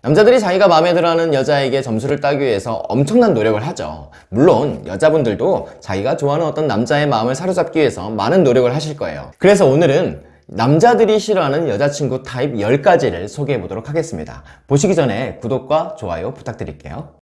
남자들이 자기가 마음에 들어하는 여자에게 점수를 따기 위해서 엄청난 노력을 하죠. 물론 여자분들도 자기가 좋아하는 어떤 남자의 마음을 사로잡기 위해서 많은 노력을 하실 거예요. 그래서 오늘은 남자들이 싫어하는 여자친구 타입 10가지를 소개해 보도록 하겠습니다. 보시기 전에 구독과 좋아요 부탁드릴게요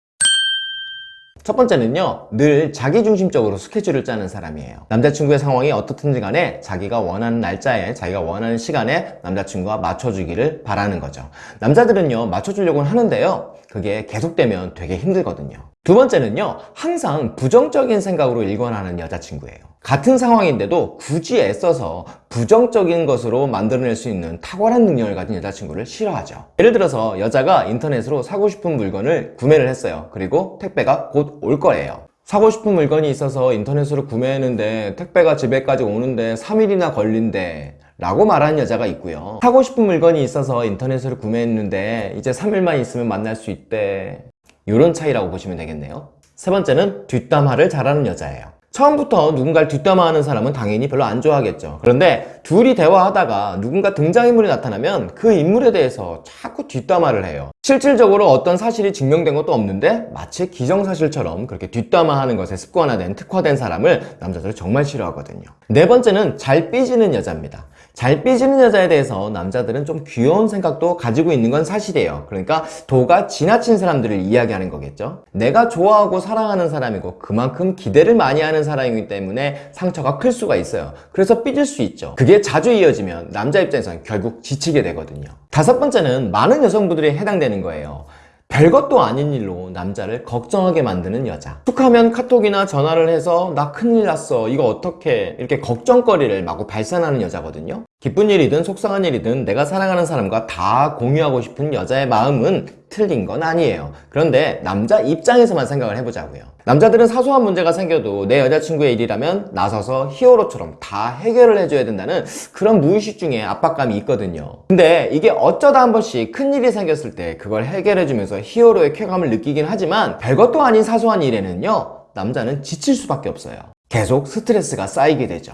첫 번째는요 늘 자기중심적으로 스케줄을 짜는 사람이에요. 남자친구의 상황이 어떻든지 간에 자기가 원하는 날짜에 자기가 원하는 시간에 남자친구가 맞춰주기를 바라는 거죠. 남자들은요 맞춰주려고 하는데요 그게 계속되면 되게 힘들거든요 두 번째는요 항상 부정적인 생각으로 일관하는 여자친구예요. 같은 상황인데도 굳이 애써서 부정적인 것으로 만들어낼 수 있는 탁월한 능력을 가진 여자친구를 싫어하죠. 예를 들어서 여자가 인터넷으로 사고 싶은 물건을 구매를 했어요. 그리고 택배가 곧 올 거예요. 사고 싶은 물건이 있어서 인터넷으로 구매했는데 택배가 집에까지 오는데 3일이나 걸린대 라고 말하는 여자가 있고요. 사고 싶은 물건이 있어서 인터넷으로 구매했는데 이제 3일만 있으면 만날 수 있대 이런 차이라고 보시면 되겠네요. 세 번째는 뒷담화를 잘하는 여자예요. 처음부터 누군가를 뒷담화하는 사람은 당연히 별로 안 좋아하겠죠. 그런데 둘이 대화하다가 누군가 등장인물이 나타나면 그 인물에 대해서 자꾸 뒷담화를 해요. 실질적으로 어떤 사실이 증명된 것도 없는데 마치 기정사실처럼 그렇게 뒷담화하는 것에 습관화된 특화된 사람을 남자들은 정말 싫어하거든요. 네 번째는 잘 삐지는 여자입니다 잘 삐지는 여자에 대해서 남자들은 좀 귀여운 생각도 가지고 있는 건 사실이에요. 그러니까 도가 지나친 사람들을 이야기하는 거겠죠? 내가 좋아하고 사랑하는 사람이고 그만큼 기대를 많이 하는 사람이기 때문에 상처가 클 수가 있어요. 그래서 삐질 수 있죠. 그게 자주 이어지면 남자 입장에서는 결국 지치게 되거든요. 다섯 번째는 많은 여성분들이 해당되는 거예요 별것도 아닌 일로 남자를 걱정하게 만드는 여자. 툭하면 카톡이나 전화를 해서 나 큰일 났어. 이거 어떻게 이렇게 걱정거리를 마구 발산하는 여자거든요 기쁜 일이든 속상한 일이든 내가 사랑하는 사람과 다 공유하고 싶은 여자의 마음은 틀린 건 아니에요. 그런데 남자 입장에서만 생각을 해보자고요. 남자들은 사소한 문제가 생겨도 내 여자친구의 일이라면 나서서 히어로처럼 다 해결을 해줘야 된다는 그런 무의식 중에 압박감이 있거든요. 근데 이게 어쩌다 한 번씩 큰일이 생겼을 때 그걸 해결해주면서 히어로의 쾌감을 느끼긴 하지만 별것도 아닌 사소한 일에는요 남자는 지칠 수밖에 없어요. 계속 스트레스가 쌓이게 되죠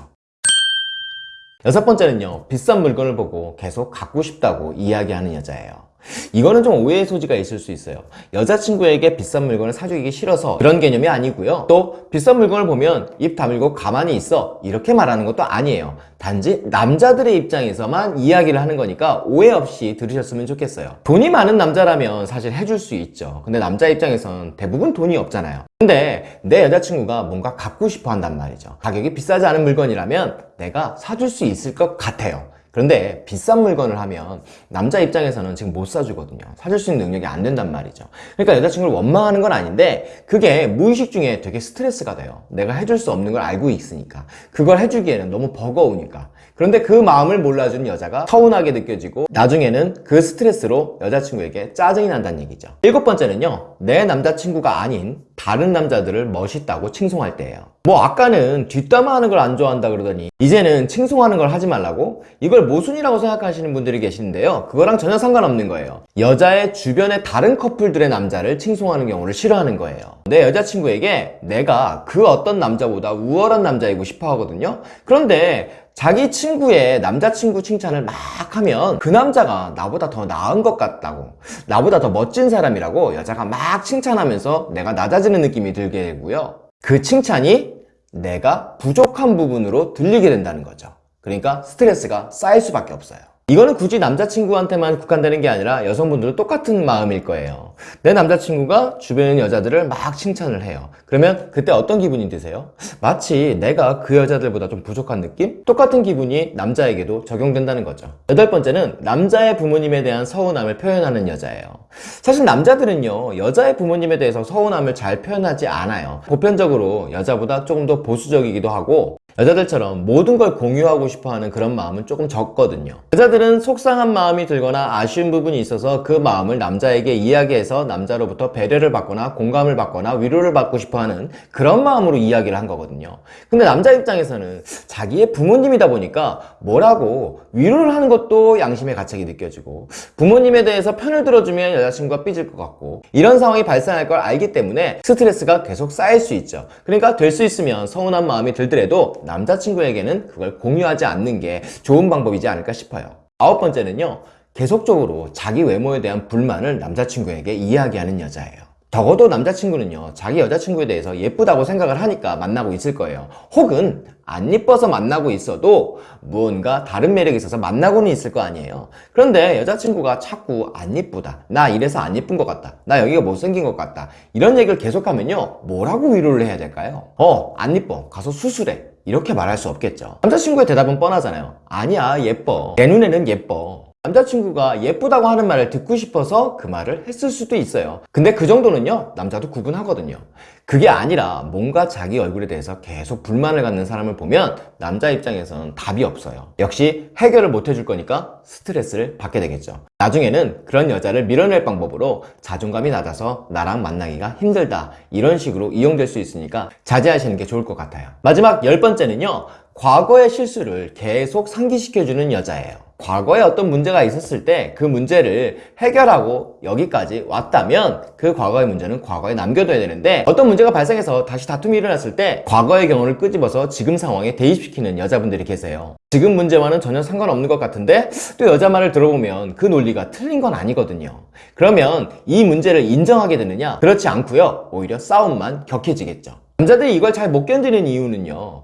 여섯 번째는요 비싼 물건을 보고 계속 갖고 싶다고 이야기하는 여자예요 이거는 좀 오해의 소지가 있을 수 있어요. 여자친구에게 비싼 물건을 사주기 싫어서 그런 개념이 아니고요. 또 비싼 물건을 보면 입 다물고 가만히 있어 이렇게 말하는 것도 아니에요. 단지 남자들의 입장에서만 이야기를 하는 거니까 오해 없이 들으셨으면 좋겠어요. 돈이 많은 남자라면 사실 해줄 수 있죠. 근데 남자 입장에선 대부분 돈이 없잖아요. 근데 내 여자친구가 뭔가 갖고 싶어 한단 말이죠. 가격이 비싸지 않은 물건이라면 내가 사줄 수 있을 것 같아요 그런데 비싼 물건을 하면 남자 입장에서는 지금 못 사주거든요. 사줄 수 있는 능력이 안 된단 말이죠. 그러니까 여자친구를 원망하는 건 아닌데 그게 무의식 중에 되게 스트레스가 돼요. 내가 해줄 수 없는 걸 알고 있으니까. 그걸 해주기에는 너무 버거우니까. 그런데 그 마음을 몰라주는 여자가 서운하게 느껴지고 나중에는 그 스트레스로 여자친구에게 짜증이 난다는 얘기죠. 일곱 번째는요 내 남자친구가 아닌 다른 남자들을 멋있다고 칭송할 때예요. 뭐 아까는 뒷담화하는 걸 안 좋아한다 그러더니 이제는 칭송하는 걸 하지 말라고? 이걸 모순이라고 생각하시는 분들이 계시는데요. 그거랑 전혀 상관없는 거예요. 여자의 주변의 다른 커플들의 남자를 칭송하는 경우를 싫어하는 거예요. 내 여자친구에게 내가 그 어떤 남자보다 우월한 남자이고 싶어 하거든요. 그런데 자기 친구의 남자친구 칭찬을 막 하면 그 남자가 나보다 더 나은 것 같다고 나보다 더 멋진 사람이라고 여자가 막 칭찬하면서 내가 낮아지는 느낌이 들게 되고요. 그 칭찬이 내가 부족한 부분으로 들리게 된다는 거죠. 그러니까 스트레스가 쌓일 수밖에 없어요 이거는 굳이 남자친구한테만 국한되는 게 아니라 여성분들도 똑같은 마음일 거예요. 내 남자친구가 주변 여자들을 막 칭찬을 해요. 그러면 그때 어떤 기분이 드세요? 마치 내가 그 여자들보다 좀 부족한 느낌? 똑같은 기분이 남자에게도 적용된다는 거죠. 여덟 번째는 남자의 부모님에 대한 서운함을 표현하는 여자예요. 사실 남자들은요 여자의 부모님에 대해서 서운함을 잘 표현하지 않아요. 보편적으로 여자보다 조금 더 보수적이기도 하고 여자들처럼 모든 걸 공유하고 싶어하는 그런 마음은 조금 적거든요. 여자들은 속상한 마음이 들거나 아쉬운 부분이 있어서 그 마음을 남자에게 이야기해서 남자로부터 배려를 받거나 공감을 받거나 위로를 받고 싶어하는 그런 마음으로 이야기를 한 거거든요. 근데 남자 입장에서는 자기의 부모님이다 보니까 뭐라고 위로를 하는 것도 양심의 가책이 느껴지고 부모님에 대해서 편을 들어주면 여자친구가 삐질 것 같고 이런 상황이 발생할 걸 알기 때문에 스트레스가 계속 쌓일 수 있죠. 그러니까 될 수 있으면 서운한 마음이 들더라도 남자친구에게는 그걸 공유하지 않는 게 좋은 방법이지 않을까 싶어요 아홉 번째는요 계속적으로 자기 외모에 대한 불만을 남자친구에게 이야기하는 여자예요. 적어도 남자친구는요, 자기 여자친구에 대해서 예쁘다고 생각을 하니까 만나고 있을 거예요. 혹은 안 예뻐서 만나고 있어도 무언가 다른 매력이 있어서 만나고는 있을 거 아니에요. 그런데 여자친구가 자꾸 안 예쁘다. 나 이래서 안 예쁜 것 같다. 나 여기가 못생긴 것 같다. 이런 얘기를 계속하면요, 뭐라고 위로를 해야 될까요? 어, 안 예뻐. 가서 수술해. 이렇게 말할 수 없겠죠. 남자친구의 대답은 뻔하잖아요. 아니야, 예뻐. 내 눈에는 예뻐. 남자친구가 예쁘다고 하는 말을 듣고 싶어서 그 말을 했을 수도 있어요. 근데 그 정도는요, 남자도 구분하거든요. 그게 아니라 뭔가 자기 얼굴에 대해서 계속 불만을 갖는 사람을 보면 남자 입장에서는 답이 없어요. 역시 해결을 못 해줄 거니까 스트레스를 받게 되겠죠. 나중에는 그런 여자를 밀어낼 방법으로 자존감이 낮아서 나랑 만나기가 힘들다. 이런 식으로 이용될 수 있으니까 자제하시는 게 좋을 것 같아요. 마지막 열 번째는요, 과거의 실수를 계속 상기시켜주는 여자예요. 과거에 어떤 문제가 있었을 때 그 문제를 해결하고 여기까지 왔다면 그 과거의 문제는 과거에 남겨둬야 되는데 어떤 문제가 발생해서 다시 다툼이 일어났을 때 과거의 경우를 끄집어서 지금 상황에 대입시키는 여자분들이 계세요. 지금 문제와는 전혀 상관없는 것 같은데 또 여자 말을 들어보면 그 논리가 틀린 건 아니거든요. 그러면 이 문제를 인정하게 되느냐? 그렇지 않고요. 오히려 싸움만 격해지겠죠. 남자들이 이걸 잘 못 견디는 이유는요.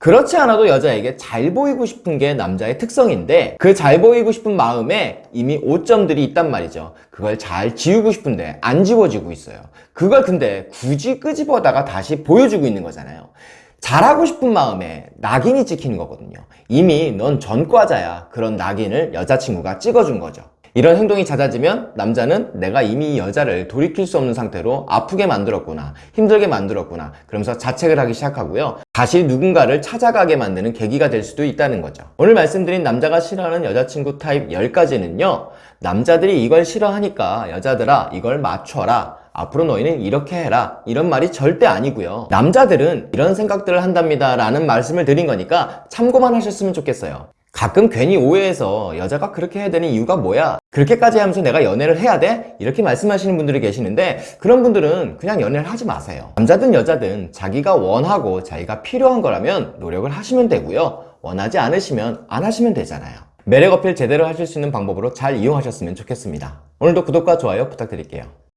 그렇지 않아도 여자에게 잘 보이고 싶은 게 남자의 특성인데 그 잘 보이고 싶은 마음에 이미 오점들이 있단 말이죠. 그걸 잘 지우고 싶은데 안 지워지고 있어요. 그걸 근데 굳이 끄집어다가 다시 보여주고 있는 거잖아요. 잘하고 싶은 마음에 낙인이 찍히는 거거든요. 이미 넌 전과자야. 그런 낙인을 여자친구가 찍어준 거죠. 이런 행동이 잦아지면 남자는 내가 이미 이 여자를 돌이킬 수 없는 상태로 아프게 만들었구나, 힘들게 만들었구나, 그러면서 자책을 하기 시작하고요. 다시 누군가를 찾아가게 만드는 계기가 될 수도 있다는 거죠. 오늘 말씀드린 남자가 싫어하는 여자친구 타입 10가지는요, 남자들이 이걸 싫어하니까 여자들아, 이걸 맞춰라. 앞으로 너희는 이렇게 해라. 이런 말이 절대 아니고요. 남자들은 이런 생각들을 한답니다. 라는 말씀을 드린 거니까 참고만 하셨으면 좋겠어요. 가끔 괜히 오해해서 여자가 그렇게 해야 되는 이유가 뭐야? 그렇게까지 하면서 내가 연애를 해야 돼? 이렇게 말씀하시는 분들이 계시는데 그런 분들은 그냥 연애를 하지 마세요. 남자든 여자든 자기가 원하고 자기가 필요한 거라면 노력을 하시면 되고요. 원하지 않으시면 안 하시면 되잖아요. 매력 어필 제대로 하실 수 있는 방법으로 잘 이용하셨으면 좋겠습니다. 오늘도 구독과 좋아요 부탁드릴게요.